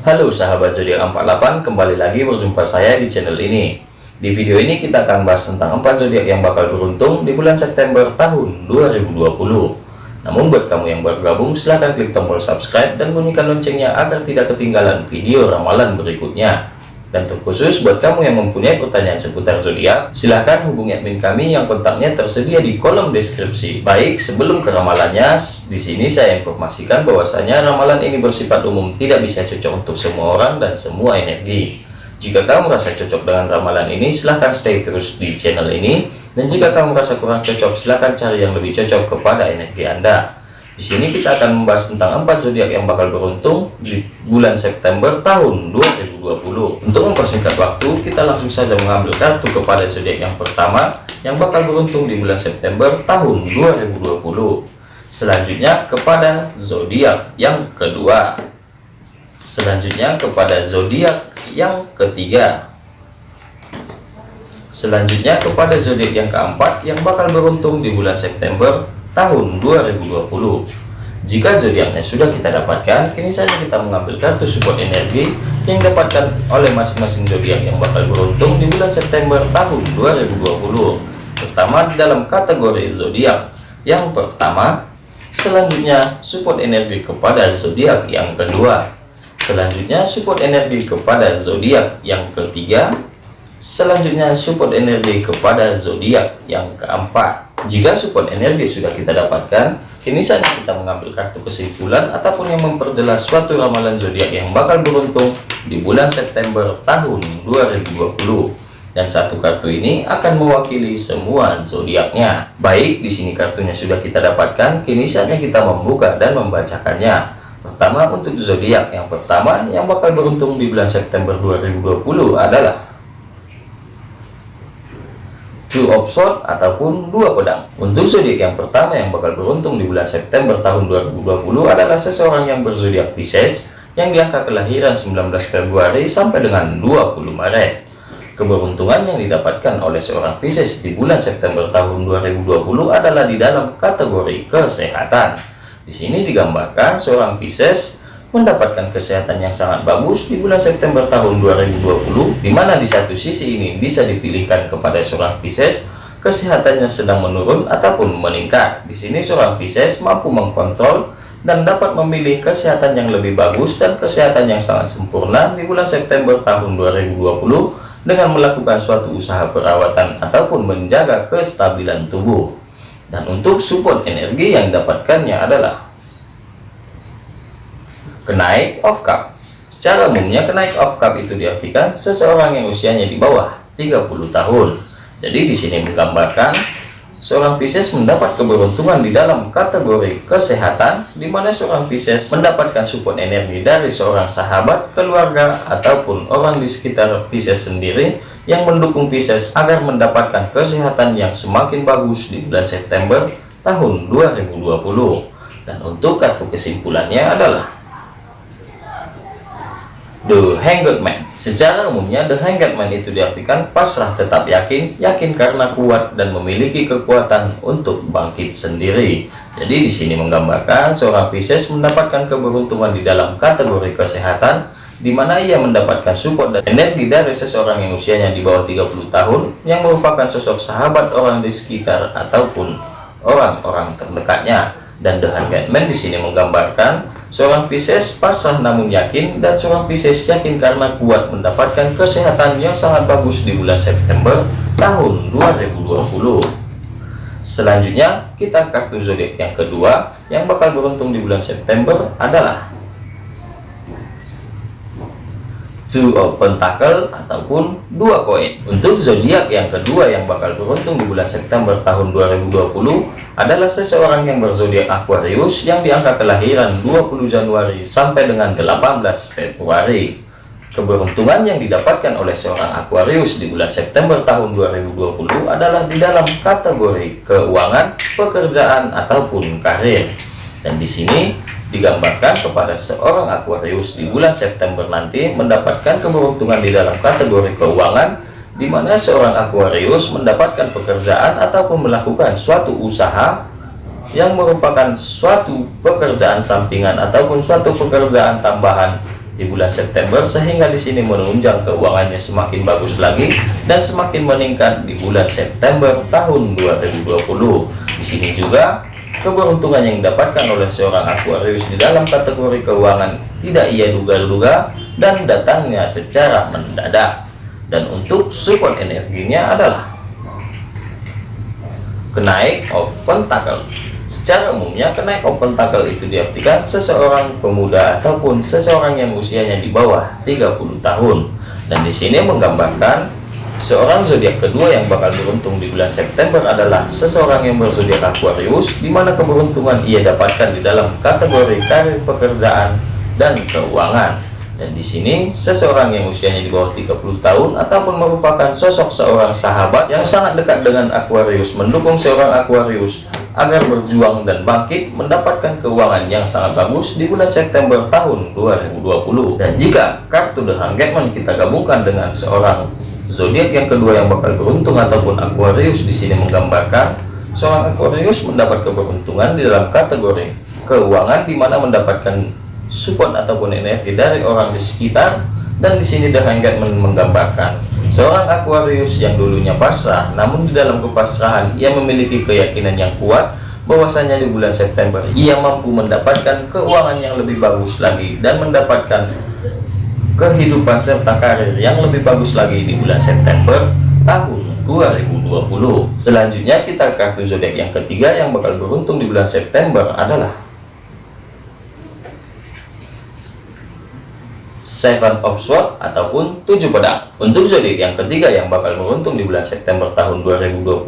Halo sahabat zodiak 48, kembali lagi berjumpa saya di channel ini. Di video ini kita akan bahas tentang 4 zodiak yang bakal beruntung di bulan September tahun 2020. Namun buat kamu yang baru gabung, silahkan klik tombol subscribe dan bunyikan loncengnya agar tidak ketinggalan video ramalan berikutnya. Dan terkhusus buat kamu yang mempunyai pertanyaan seputar zodiak, silahkan hubungi admin kami yang kontaknya tersedia di kolom deskripsi. Baik, sebelum ke ramalannya, di sini saya informasikan bahwasanya ramalan ini bersifat umum, tidak bisa cocok untuk semua orang dan semua energi. Jika kamu merasa cocok dengan ramalan ini, silahkan stay terus di channel ini. Dan jika kamu merasa kurang cocok, silahkan cari yang lebih cocok kepada energi Anda. Di sini kita akan membahas tentang empat zodiak yang bakal beruntung di bulan September tahun 2020. Untuk mempersingkat waktu, kita langsung saja mengambil kartu kepada zodiak yang pertama yang bakal beruntung di bulan September tahun 2020. Selanjutnya kepada zodiak yang kedua. Selanjutnya kepada zodiak yang ketiga. Selanjutnya kepada zodiak yang keempat yang bakal beruntung di bulan September tahun 2020 jika zodiaknya sudah kita dapatkan kini saja kita mengambil kartu support energi yang dapatkan oleh masing-masing zodiak yang bakal beruntung di bulan September tahun 2020 pertama dalam kategori zodiak. Yang pertama selanjutnya support energi kepada zodiak yang kedua. Selanjutnya support energi kepada zodiak yang ketiga. Selanjutnya support energi kepada zodiak yang keempat jika support energi sudah kita dapatkan, kini saja kita mengambil kartu kesimpulan ataupun yang memperjelas suatu ramalan zodiak yang bakal beruntung di bulan September tahun 2020. Dan satu kartu ini akan mewakili semua zodiaknya. Baik, di sini kartunya sudah kita dapatkan, kini saatnya kita membuka dan membacakannya. Pertama untuk zodiak yang pertama yang bakal beruntung di bulan September 2020 adalah two of sword ataupun dua pedang. Untuk zodiak yang pertama yang bakal beruntung di bulan September tahun 2020 adalah seseorang yang berzodiak Pisces yang diangka kelahiran 19 Februari sampai dengan 20 Maret. Keberuntungan yang didapatkan oleh seorang Pisces di bulan September tahun 2020 adalah di dalam kategori kesehatan. Di sini digambarkan seorang Pisces mendapatkan kesehatan yang sangat bagus di bulan September tahun 2020 di mana di satu sisi ini bisa dipilihkan kepada seorang Pisces kesehatannya sedang menurun ataupun meningkat. Di sini seorang Pisces mampu mengkontrol dan dapat memilih kesehatan yang lebih bagus dan kesehatan yang sangat sempurna di bulan September tahun 2020 dengan melakukan suatu usaha perawatan ataupun menjaga kestabilan tubuh. Dan untuk support energi yang didapatkannya adalah kenaik of cup. Secara umumnya kenaik of cup itu diartikan seseorang yang usianya di bawah 30 tahun. Jadi di sini menggambarkan seorang Pisces mendapat keberuntungan di dalam kategori kesehatan di mana seorang Pisces mendapatkan support energi dari seorang sahabat, keluarga ataupun orang di sekitar Pisces sendiri yang mendukung Pisces agar mendapatkan kesehatan yang semakin bagus di bulan September tahun 2020 dan untuk kartu kesimpulannya adalah The Hanged Man Secara umumnya The Hanged Man itu diartikan pasrah tetap yakin, yakin karena kuat dan memiliki kekuatan untuk bangkit sendiri. Jadi di sini menggambarkan seorang Pisces mendapatkan keberuntungan di dalam kategori kesehatan di mana ia mendapatkan support dan energi dari seseorang yang usianya di bawah 30 tahun yang merupakan sosok sahabat orang di sekitar ataupun orang-orang terdekatnya dan The Hanged Man di sini menggambarkan Seorang Pisces pasrah namun yakin dan seorang Pisces yakin karena kuat mendapatkan kesehatan yang sangat bagus di bulan September tahun 2020. Selanjutnya kita kartu zodiak yang kedua yang bakal beruntung di bulan September adalah two of pentacle ataupun dua koin. Untuk zodiak yang kedua yang bakal beruntung di bulan September tahun 2020 adalah seseorang yang berzodiak Aquarius yang diangka kelahiran 20 Januari sampai dengan 18 Februari. Keberuntungan yang didapatkan oleh seorang Aquarius di bulan September tahun 2020 adalah di dalam kategori keuangan pekerjaan ataupun karir. Dan di sini digambarkan kepada seorang Aquarius di bulan September nanti mendapatkan keberuntungan di dalam kategori keuangan di mana seorang Aquarius mendapatkan pekerjaan ataupun melakukan suatu usaha yang merupakan suatu pekerjaan sampingan ataupun suatu pekerjaan tambahan di bulan September sehingga di sini menunjang keuangannya semakin bagus lagi dan semakin meningkat di bulan September tahun 2020. Di sini juga keberuntungan yang didapatkan oleh seorang Aquarius di dalam kategori keuangan tidak ia duga-duga dan datangnya secara mendadak. Dan untuk support energinya adalah kenaik of pentacle Secara umumnya, kenaik open tackle itu diartikan seseorang pemuda ataupun seseorang yang usianya di bawah 30 tahun. Dan di sini menggambarkan seorang zodiak kedua yang bakal beruntung di bulan September adalah seseorang yang berzodiak Aquarius, di mana keberuntungan ia dapatkan di dalam kategori karir pekerjaan dan keuangan. Dan di sini seseorang yang usianya di bawah 30 tahun ataupun merupakan sosok seorang sahabat yang sangat dekat dengan Aquarius mendukung seorang Aquarius agar berjuang dan bangkit mendapatkan keuangan yang sangat bagus di bulan September tahun 2020. Dan jika kartu The Hangman kita gabungkan dengan seorang zodiak yang kedua yang bakal beruntung ataupun Aquarius di sini menggambarkan seorang Aquarius mendapat keberuntungan di dalam kategori keuangan di mana mendapatkan support ataupun energi dari orang di sekitar dan di sini The Hanged menggambarkan seorang Aquarius yang dulunya pasrah namun di dalam kepasrahan ia memiliki keyakinan yang kuat bahwasanya di bulan September ia mampu mendapatkan keuangan yang lebih bagus lagi dan mendapatkan kehidupan serta karir yang lebih bagus lagi di bulan September tahun 2020 selanjutnya kita kartu zodiak yang ketiga yang bakal beruntung di bulan September adalah Seven of Swords ataupun tujuh pedang. Untuk zodiak yang ketiga yang bakal beruntung di bulan September tahun 2020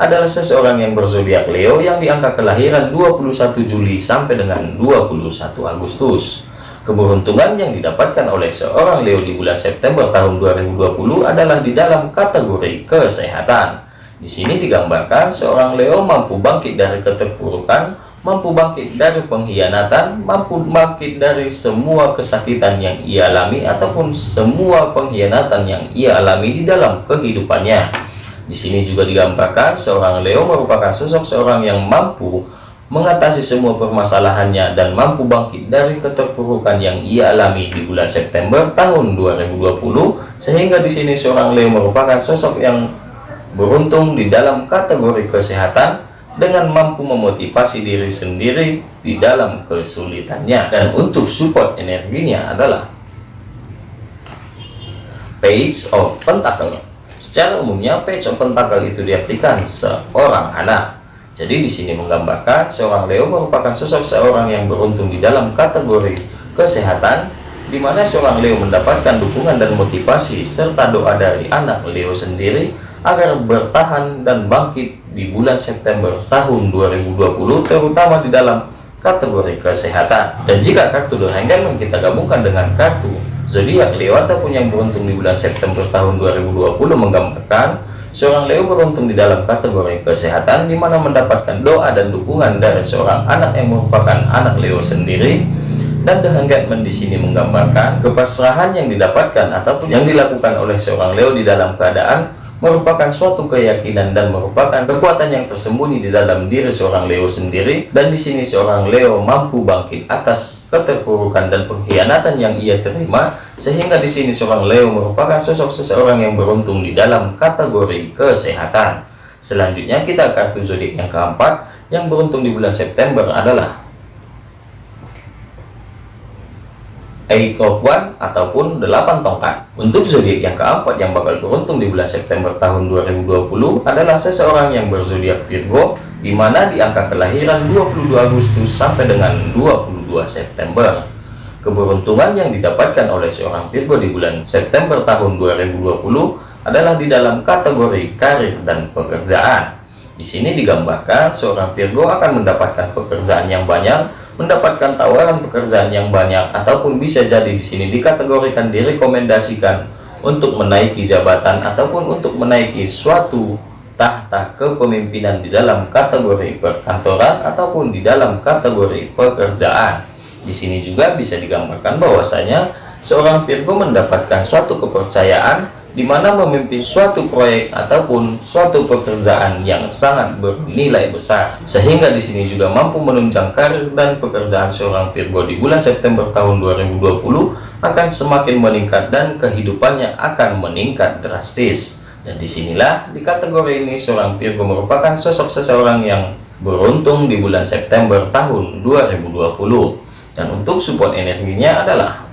adalah seseorang yang berzodiak Leo yang diangka kelahiran 21 Juli sampai dengan 21 Agustus. Keberuntungan yang didapatkan oleh seorang Leo di bulan September tahun 2020 adalah di dalam kategori kesehatan. Di sini digambarkan seorang Leo mampu bangkit dari keterpurukan mampu bangkit dari pengkhianatan, mampu bangkit dari semua kesakitan yang ia alami ataupun semua pengkhianatan yang ia alami di dalam kehidupannya. Di sini juga digambarkan seorang Leo merupakan sosok seorang yang mampu mengatasi semua permasalahannya dan mampu bangkit dari keterpurukan yang ia alami di bulan September tahun 2020 sehingga di sini seorang Leo merupakan sosok yang beruntung di dalam kategori kesehatan dengan mampu memotivasi diri sendiri di dalam kesulitannya. Dan untuk support energinya adalah page of pentacle. Secara umumnya page of pentacle itu diartikan seorang anak jadi di sini menggambarkan seorang Leo merupakan sosok seorang yang beruntung di dalam kategori kesehatan di mana seorang Leo mendapatkan dukungan dan motivasi serta doa dari anak Leo sendiri agar bertahan dan bangkit di bulan September tahun 2020 terutama di dalam kategori kesehatan. Dan jika kartu The Hangman kita gabungkan dengan kartu zodiak Leo ataupun yang beruntung di bulan September tahun 2020 menggambarkan seorang Leo beruntung di dalam kategori kesehatan di mana mendapatkan doa dan dukungan dari seorang anak yang merupakan anak Leo sendiri. Dan The Hangman di sini menggambarkan kepasrahan yang didapatkan ataupun yang dilakukan oleh seorang Leo di dalam keadaan merupakan suatu keyakinan dan merupakan kekuatan yang tersembunyi di dalam diri seorang Leo sendiri. Dan di sini seorang Leo mampu bangkit atas keterpurukan dan pengkhianatan yang ia terima. Sehingga di sini seorang Leo merupakan sosok seseorang yang beruntung di dalam kategori kesehatan. Selanjutnya kita kartu zodiak yang keempat yang beruntung di bulan September adalah One ataupun delapan tongkat. Untuk zodiak yang keempat yang bakal beruntung di bulan September tahun 2020 adalah seseorang yang berzodiak Virgo di mana di angka kelahiran 22 Agustus sampai dengan 22 September. Keberuntungan yang didapatkan oleh seorang Virgo di bulan September tahun 2020 adalah di dalam kategori karir dan pekerjaan. Di sini digambarkan seorang Virgo akan mendapatkan pekerjaan yang banyak mendapatkan tawaran pekerjaan yang banyak ataupun bisa jadi di sini dikategorikan direkomendasikan untuk menaiki jabatan ataupun untuk menaiki suatu tahta kepemimpinan di dalam kategori perkantoran ataupun di dalam kategori pekerjaan. Di sini juga bisa digambarkan bahwasanya seorang Virgo mendapatkan suatu kepercayaan di mana memimpin suatu proyek ataupun suatu pekerjaan yang sangat bernilai besar. Sehingga di sini juga mampu menunjang karir dan pekerjaan seorang Virgo di bulan September tahun 2020 akan semakin meningkat dan kehidupannya akan meningkat drastis. Dan di sinilah di kategori ini seorang Virgo merupakan sosok seseorang yang beruntung di bulan September tahun 2020 dan untuk support energinya adalah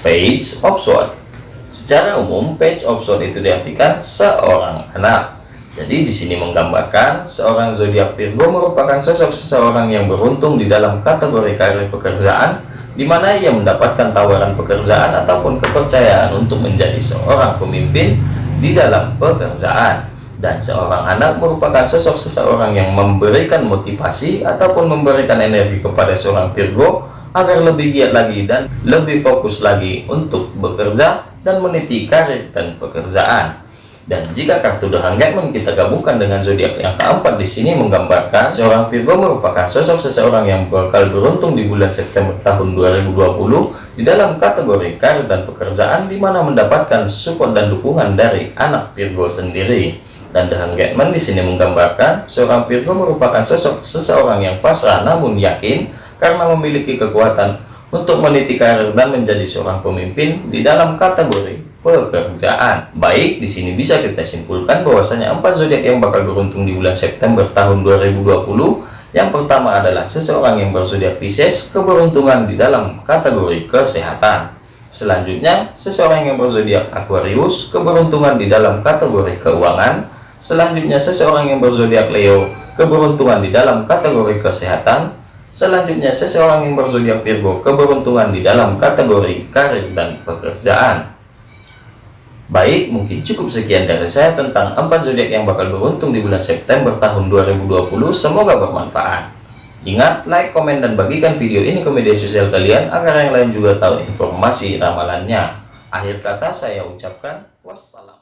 page of sword. Secara umum page of sword itu diartikan seorang anak. Jadi di sini menggambarkan seorang zodiak Virgo merupakan sosok seseorang yang beruntung di dalam kategori karir pekerjaan di mana ia mendapatkan tawaran pekerjaan ataupun kepercayaan untuk menjadi seorang pemimpin di dalam pekerjaan. Dan seorang anak merupakan sosok seseorang yang memberikan motivasi ataupun memberikan energi kepada seorang Virgo agar lebih giat lagi dan lebih fokus lagi untuk bekerja dan meniti karir dan pekerjaan. Dan jika kartu The Hangman kita gabungkan dengan zodiak yang keempat di sini menggambarkan seorang Virgo merupakan sosok seseorang yang bakal beruntung di bulan September tahun 2020 di dalam kategori karir dan pekerjaan di mana mendapatkan support dan dukungan dari anak Virgo sendiri. Dan The Hangman di sini menggambarkan seorang Virgo merupakan sosok seseorang yang pasrah namun yakin karena memiliki kekuatan untuk meniti karir dan menjadi seorang pemimpin di dalam kategori pekerjaan. Baik, di sini bisa kita simpulkan bahwasanya empat zodiak yang bakal beruntung di bulan September tahun 2020. Yang pertama adalah seseorang yang berzodiak Pisces, keberuntungan di dalam kategori kesehatan. Selanjutnya, seseorang yang berzodiak Aquarius, keberuntungan di dalam kategori keuangan. Selanjutnya, seseorang yang berzodiak Leo, keberuntungan di dalam kategori kesehatan. Selanjutnya, seseorang yang berzodiak Virgo, keberuntungan di dalam kategori karir dan pekerjaan. Baik, mungkin cukup sekian dari saya tentang empat zodiak yang bakal beruntung di bulan September tahun 2020. Semoga bermanfaat. Ingat, like, komen, dan bagikan video ini ke media sosial kalian agar yang lain juga tahu informasi ramalannya. Akhir kata saya ucapkan wassalam.